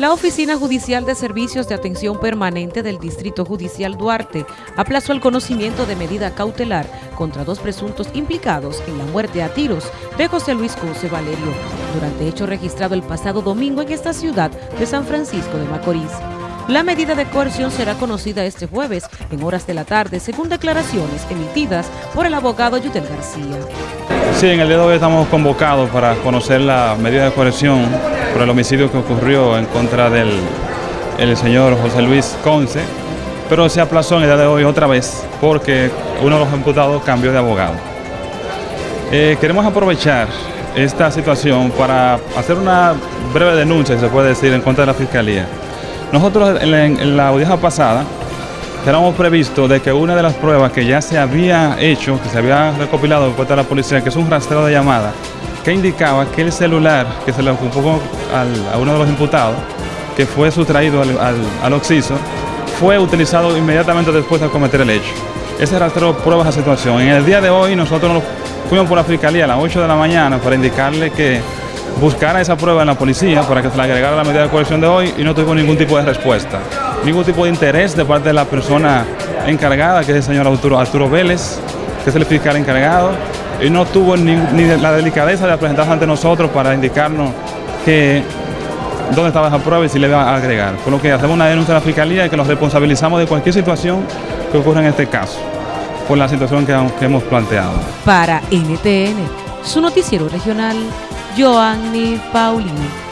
La Oficina Judicial de Servicios de Atención Permanente del Distrito Judicial Duarte aplazó el conocimiento de medida cautelar contra dos presuntos implicados en la muerte a tiros de José Luis Conce Valerio, durante hecho registrado el pasado domingo en esta ciudad de San Francisco de Macorís. La medida de coerción será conocida este jueves en horas de la tarde, según declaraciones emitidas por el abogado Yutel García. Sí, en el día de hoy estamos convocados para conocer la medida de coerción por el homicidio que ocurrió en contra del el señor José Luis Conce, pero se aplazó en el día de hoy otra vez porque uno de los imputados cambió de abogado. Eh, queremos aprovechar esta situación para hacer una breve denuncia, se puede decir, en contra de la Fiscalía. Nosotros en la, audiencia pasada teníamos previsto de que una de las pruebas que ya se había hecho, que se había recopilado por parte de la policía, que es un rastreo de llamada, que indicaba que el celular que se le ocupó a uno de los imputados, que fue sustraído al, al, Oxiso, fue utilizado inmediatamente después de cometer el hecho. Ese rastreo prueba esa situación. En el día de hoy nosotros fuimos por la fiscalía a las 8 de la mañana para indicarle que buscara esa prueba en la policía para que se le agregara la medida de coerción de hoy y no tuvo ningún tipo de respuesta, ningún tipo de interés de parte de la persona encargada, que es el señor Arturo, Arturo Vélez, que es el fiscal encargado, y no tuvo ni, la delicadeza de presentarse ante nosotros para indicarnos que dónde estaba esa prueba y si le iba a agregar. Por lo que hacemos una denuncia a la Fiscalía y que nos responsabilizamos de cualquier situación que ocurra en este caso, por la situación que, que hemos planteado. Para NTN, su noticiero regional, Joanny Paulino.